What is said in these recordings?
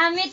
আমি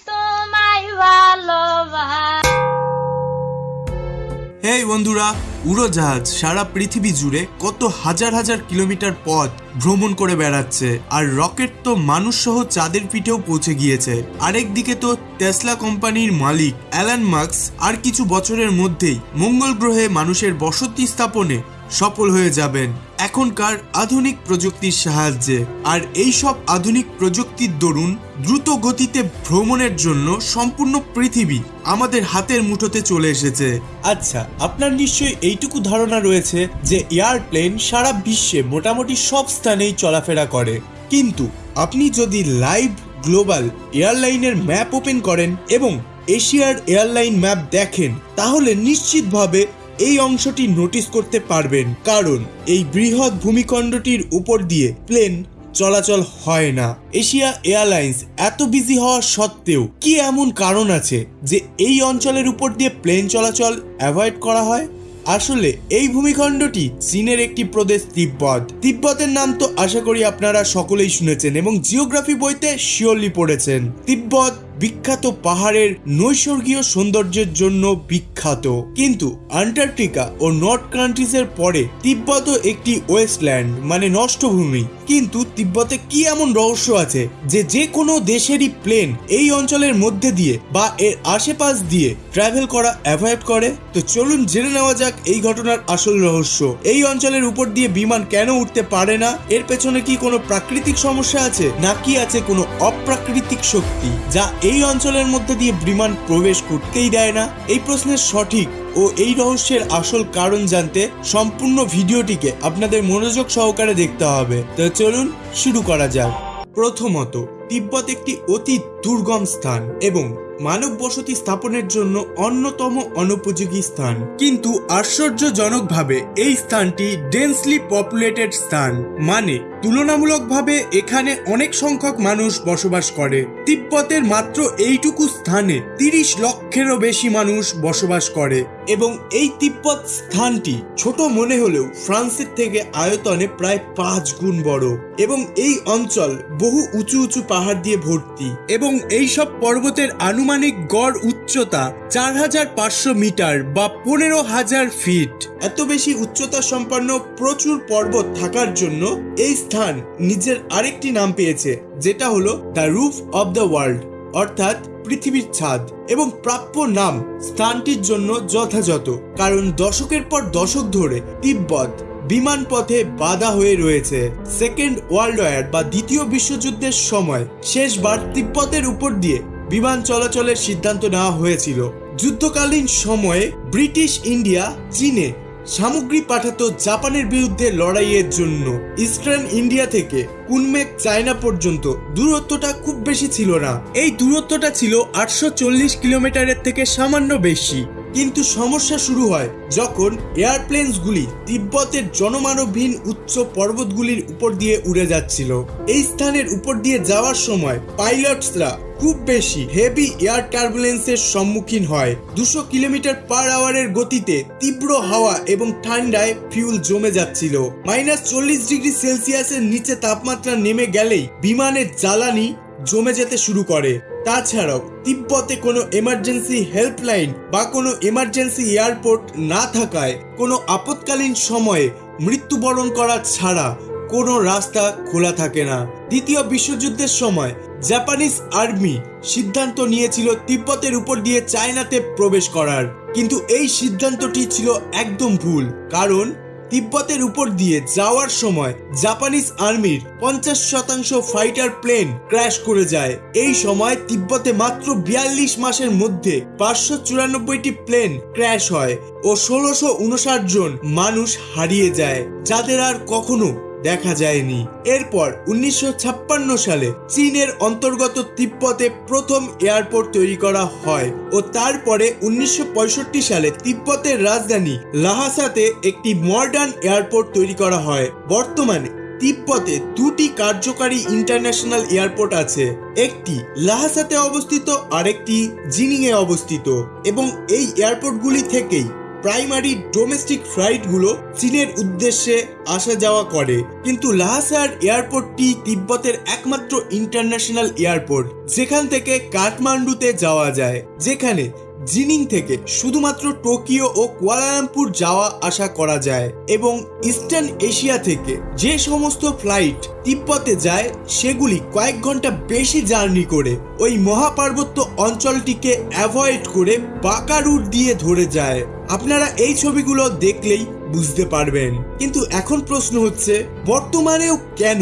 বন্ধুরা, উড়োজাহাজ সারা পৃথিবী জুড়ে কত হাজার হাজার কিলোমিটার পথ ভ্রমণ করে বেড়াচ্ছে, আর রকেট তো মানুষ সহ চাঁদের পিঠেও পৌঁছে গিয়েছে। আরেকদিকে তো টেসলা কোম্পানির মালিক, অ্যালান মার্কস আর কিছু বছরের মধ্যেই মঙ্গল গ্রহে মানুষের বসতি স্থাপনে সফল হয়ে যাবেন এখনকার আধুনিক প্রযুক্তির সাহায্যে। আর এই সব আধুনিক প্রযুক্তির দরুন দ্রুত গতিতে ভ্রমণের জন্য সম্পূর্ণ পৃথিবী আমাদের হাতের মুঠোতে চলে এসেছে। আচ্ছা আপনার নিশ্চয়ই এইটুকু ধারণা রয়েছে যে এয়ারপ্লেন সারা বিশ্বে মোটামুটি সব স্থানেই চলাফেরা করে। কিন্তু আপনি যদি লাইভ গ্লোবাল এয়ারলাইনের ম্যাপ ওপেন করেন এবং এশিয়ার এয়ারলাইন ম্যাপ দেখেন, তাহলে নিশ্চিতভাবে এই অংশটি নোটিস করতে পারবেন, কারণ এই বৃহৎ ভূমিখণ্ডটির উপর দিয়ে প্লেন চলাচল হয় না। এশিয়া এয়ারলাইন্স এত বিজি হওয়া সত্ত্বেও কি এমন কারণ আছে যে এই অঞ্চলের উপর দিয়ে প্লেন চলাচল অ্যাভয়েড করা হয়? আসলে এই ভূমিখণ্ডটি চীনের একটি প্রদেশ তিব্বত। তিব্বতের নাম তো আশা করি আপনারা সকলেই শুনেছেন এবং জিওগ্রাফি বইতে শিওরলি পড়েছেন। তিব্বত বিখ্যাত পাহাড়ের নৈসর্গীয় সৌন্দর্যের জন্য বিখ্যাত। কিন্তু আন্টার্কটিকা ও নর্থ কান্ট্রিজের পরে তিব্বতও একটি ওয়েস্টল্যান্ড মানে নষ্ট ভূমি কিন্তু তিব্বতে কি এমন রহস্য আছে যে যে কোনো দেশেরই প্লেন এই অঞ্চলের মধ্যে দিয়ে বা এর আশেপাশ দিয়ে ট্রাভেল করা অ্যাভয়েড করে? তো চলুন জেনে নেওয়া যাক এই ঘটনার আসল রহস্য। এই অঞ্চলের উপর দিয়ে বিমান কেন উঠতে পারে না? এর পেছনে কি কোনো প্রাকৃতিক সমস্যা আছে? নাকি আছে কোনো অপ্রাকৃতিক শক্তি যা এই অঞ্চলের মধ্যে দিয়ে বিমান প্রবেশ করতেই দেয় না। এই প্রশ্নের সঠিক ও এই রহস্যের আসল কারণ জানতে সম্পূর্ণ ভিডিওটিকে আপনাদের মনোযোগ সহকারে দেখতে হবে। তো চলুন শুরু করা যাক। প্রথমত, তিব্বত একটি অতি দুর্গম স্থান এবং মানব বসতি স্থাপনের জন্য অন্যতম অনুপযোগী স্থান। কিন্তু আশ্চর্যজনকভাবে এই স্থানটি ডেন্সলি পপুলেটেড স্থান। মানে তুলনামূলকভাবে এখানে অনেক সংখ্যক মানুষ বসবাস করে। তিব্বতের মাত্র এইটুকু স্থানে তিরিশ লক্ষেরও বেশি মানুষ বসবাস করে। এবং এই তিব্বত স্থানটি ছোট মনে হলেও ফ্রান্সের থেকে আয়তনে প্রায় পাঁচ গুণ বড় এবং এই অঞ্চল বহু উঁচু উঁচু পাহাড় দিয়ে ভর্তি এবং এই সব পর্বতের আনুমানিক গড় উচ্চতা চার হাজার পাঁচশো মিটার বা পনেরো হাজার ফিট। এত বেশি উচ্চতা সম্পন্ন প্রচুর পর্বত থাকার জন্য এই স্থান নিজের আরেকটি নাম পেয়েছে, যেটা হলো the roof of the world. অর্থাৎ পৃথিবীর ছাদ এবং প্রাপ্য নাম স্থানটির জন্য যথাযথ, কারণ দশকের পর দশক ধরে তিব্বত বিমান পথে বাধা হয়ে রয়েছে। সেকেন্ড ওয়ার্ল্ড ওয়ার বা দ্বিতীয় বিশ্বযুদ্ধের সময় শেষবার তিব্বতের উপর দিয়ে বিমান চলাচলের সিদ্ধান্ত নেওয়া হয়েছিল। যুদ্ধকালীন সময়ে ব্রিটিশ ইন্ডিয়া, চীনে সামগ্রী পাঠাতো জাপানের বিরুদ্ধে লড়াইয়ের জন্য। ইস্টার্ন ইন্ডিয়া থেকে কুনমেক চায়না পর্যন্ত দূরত্বটা খুব বেশি ছিল না। এই দূরত্বটা ছিল আটশো চল্লিশ কিলোমিটারের থেকে সামান্য বেশি। কিন্তু সমস্যা শুরু হয় যখন এয়ারপ্লেনসগুলি তিব্বতের জনমানবহীন উচ্চ পর্বতগুলির উপর দিয়ে উড়ে যাচ্ছিল। এই স্থানের উপর দিয়ে যাওয়ার সময় পাইলটসরা খুব বেশি হেভি এয়ার টার্বুলেন্সের সম্মুখীন হয়। দুশো কিলোমিটার পার আওয়ারের গতিতে তীব্র হাওয়া এবং ঠান্ডায় ফিউল জমে যাচ্ছিল। মাইনাস চল্লিশ ডিগ্রি সেলসিয়াসের নিচে তাপমাত্রা নেমে গেলেই বিমানের জ্বালানি জমে যেতে শুরু করে। তাছাড়াও তিব্বতে কোনো এমার্জেন্সি হেল্পলাইন বা কোনো এমার্জেন্সি এয়ারপোর্ট না থাকায় কোনো আপৎকালীন সময়ে মৃত্যুবরণ করা ছাড়া কোনো রাস্তা খোলা থাকে না। দ্বিতীয় বিশ্বযুদ্ধের সময় জাপানিজ আর্মি সিদ্ধান্ত নিয়েছিল তিব্বতের উপর দিয়ে চায়নাতে প্রবেশ করার। কিন্তু এই সিদ্ধান্তটি ছিল একদম ভুল, কারণ তিব্বতের উপর দিয়ে যাওয়ার সময় জাপানিজ আর্মির পঞ্চাশ শতাংশ ফাইটার প্লেন ক্র্যাশ করে যায়। এই সময় তিব্বতে মাত্র বিয়াল্লিশ মাসের মধ্যে পাঁচশো চুরানব্বইটি প্লেন ক্র্যাশ হয় ও ষোলোশো উনষাট জন মানুষ হারিয়ে যায়, যাদের আর কখনো দেখা যায়নি। এরপর উনিশশো ছাপ্পান্ন সালে চীনের অন্তর্গত তিব্বতে প্রথম এয়ারপোর্ট তৈরি করা হয় ও তারপরে উনিশশো পঁয়ষট্টি সালে তিব্বতের রাজধানী লাহাসাতে একটি মডার্ন এয়ারপোর্ট তৈরি করা হয়। বর্তমানে তিব্বতে দুটি কার্যকারী ইন্টারন্যাশনাল এয়ারপোর্ট আছে। একটি লাহাসাতে অবস্থিত, আরেকটি জিনিংয়ে অবস্থিত এবং এই এয়ারপোর্টগুলি থেকেই প্রাইমারি ডোমেস্টিক ফ্লাইটগুলো চীনের উদ্দেশ্যে আসা যাওয়া করে। কিন্তু লাহাসার এয়ারপোর্টটি তিব্বতের একমাত্র ইন্টারন্যাশনাল এয়ারপোর্ট, যেখান থেকে কাঠমান্ডুতে যাওয়া যায়। যেখানে জিনিং থেকে শুধুমাত্র টোকিও ও কুয়ালালামপুর যাওয়া আসা করা যায় এবং ইস্টার্ন এশিয়া থেকে যে সমস্ত ফ্লাইট তিব্বতে যায়, সেগুলি কয়েক ঘণ্টা বেশি জার্নি করে ওই মহাপার্বত্য অঞ্চলটিকে অ্যাভয়েড করে বাঁকা রুট দিয়ে ধরে যায়। আপনারা এই ছবিগুলো দেখলেই বুঝতে পারবেন। কিন্তু এখন প্রশ্ন হচ্ছে, বর্তমানেও কেন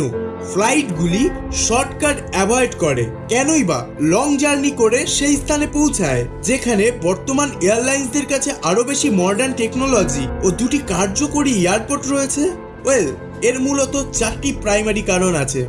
ফ্লাইটগুলি শর্টকাট অ্যাভয়েড করে? কেনই বা লং জার্নি করে সেই স্থানে পৌঁছায়, যেখানে বর্তমান এয়ারলাইন্সদের কাছে আরও বেশি মডার্ন টেকনোলজি ও দুটি কার্যকরী এয়ারপোর্ট রয়েছে? ওয়েল, এর মূলত চারটি প্রাইমারি কারণ আছে।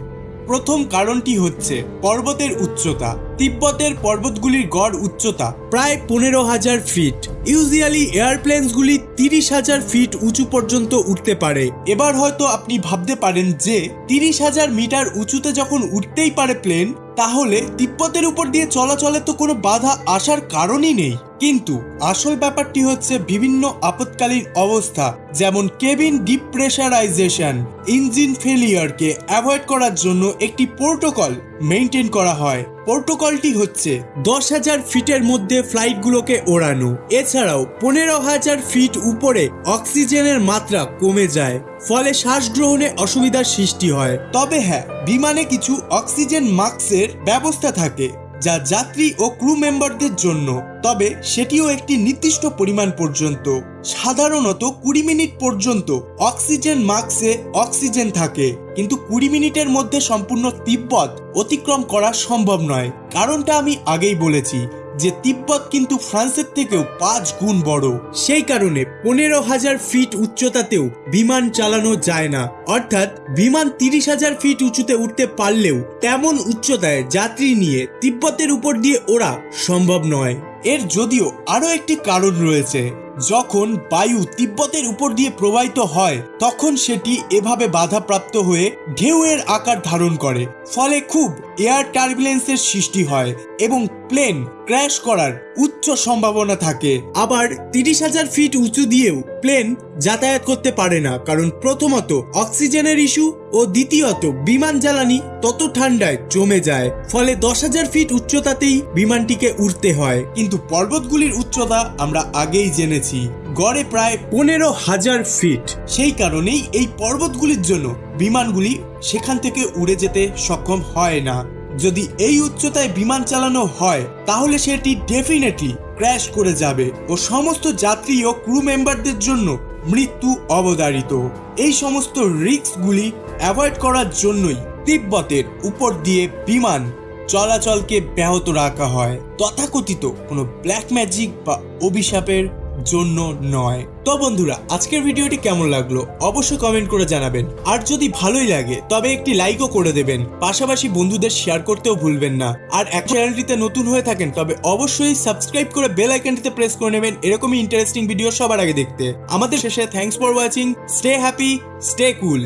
প্রথম কারণটি হচ্ছে পর্বতের উচ্চতা। তিব্বতের পর্বতগুলির গড় উচ্চতা প্রায় পনেরো হাজার ফিট। ইউজুয়ালি এয়ারপ্লেনসগুলি তিরিশ হাজার ফিট উঁচু পর্যন্ত উঠতে পারে। এবার হয়তো আপনি ভাবতে পারেন যে, তিরিশ হাজার মিটার উঁচুতে যখন উঠতেই পারে প্লেন, তাহলে তিব্বতের উপর দিয়ে চলাচলে তো কোনো বাধা আসার কারণই নেই। কিন্তু আসল ব্যাপারটি হচ্ছে বিভিন্ন আপৎকালীন অবস্থা, যেমন কেবিন ডিপ্রেশারাইজেশন, ইঞ্জিন ফেলিয়ারকে অ্যাভয়েড করার জন্য একটি প্রোটোকল মেনটেন করা হয়। প্রোটোকলটি হচ্ছে দশ হাজার ফিটের মধ্যে ফ্লাইটগুলোকে ওড়ানো। এছাড়াও পনেরো হাজার ফিট উপরে অক্সিজেনের মাত্রা কমে যায়, ফলে শ্বাস গ্রহণে অসুবিধার সৃষ্টি হয়। তবে হ্যাঁ বিমানে কিছু অক্সিজেন মাস্কের ব্যবস্থা থাকে। যা যাত্রী ও ক্রু মেম্বারদের জন্য, তবে সেটিও একটি নির্দিষ্ট পরিমাণ পর্যন্ত। সাধারণত কুড়ি মিনিট পর্যন্ত অক্সিজেন মাস্কে অক্সিজেন থাকে, কিন্তু কুড়ি মিনিটের মধ্যে সম্পূর্ণ তিব্বত অতিক্রম করা সম্ভব নয়। কারণটা আমি আগেই বলেছি যে তিব্বত কিন্তু ফ্রান্সের থেকেও পাঁচ গুণ বড়। সেই কারণে পনেরো হাজার ফিট উচ্চতাতেও বিমান চালানো যায় না। অর্থাৎ বিমান তিরিশ হাজার ফিট উঁচুতে উঠতে পারলেও তেমন উচ্চতায় যাত্রী নিয়ে তিব্বতের উপর দিয়ে ওরা সম্ভব নয়। এর যদিও আরও একটি কারণ রয়েছে। যখন বায়ু তিব্বতের উপর দিয়ে প্রবাহিত হয়, তখন সেটি এভাবে বাধাপ্রাপ্ত হয়ে ঢেউয়ের আকার ধারণ করে। ফলে খুব এয়ার টার্বুলেন্সের সৃষ্টি হয় এবং প্লেন ক্র্যাশ করার উচ্চ সম্ভাবনা থাকে। আবার তিরিশ হাজার ফিট উঁচু দিয়েও প্লেন যাতায়াত করতে পারে না, কারণ প্রথমত অক্সিজেনের ইস্যু ও দ্বিতীয়ত বিমান জ্বালানি তত ঠান্ডায় জমে যায়, ফলে দশ হাজার ফিট উচ্চতাতেই বিমানটিকে উঠতে হয়। কিন্তু পর্বতগুলির উচ্চতা আমরা আগেই জেনেছি, গড়ে প্রায় পনেরো হাজার ফিট। সেই কারণেই এই পর্বতগুলির জন্য বিমানগুলি সেখান থেকে উড়ে যেতে সক্ষম হয় না। যদি এই উচ্চতায় বিমান চালানো হয়, তাহলে সেটি ডেফিনেটলি ক্র্যাশ করে যাবে ও সমস্ত যাত্রী ও ক্রু মেম্বারদের জন্য মৃত্যু অবধারিত। এই সমস্ত রিস্কগুলি অ্যাভয়েড করার জন্যই তিব্বতের উপর দিয়ে বিমান চলাচলকে ব্যাহত রাখা হয়। তথাকথিত কোনো ব্ল্যাক ম্যাজিক বা অভিশাপের জন্য নয়। তো বন্ধুরা, আজকের ভিডিওটি কেমন লাগল অবশ্যই কমেন্ট করে জানাবেন। আর যদি ভালোই লাগে, তবে একটি লাইকও করে দেবেন। পাশাপাশি বন্ধুদের শেয়ার করতেও ভুলবেন না। আর এক চ্যানেলটিতে নতুন হয়ে থাকেন, তবে অবশ্যই সাবস্ক্রাইব করে বেল আইকনটিতে প্রেস করে নেবেন এরকমই ইন্টারেস্টিং ভিডিও সবার আগে দেখতে। আমাদের শেষে thanks for watching stay happy stay cool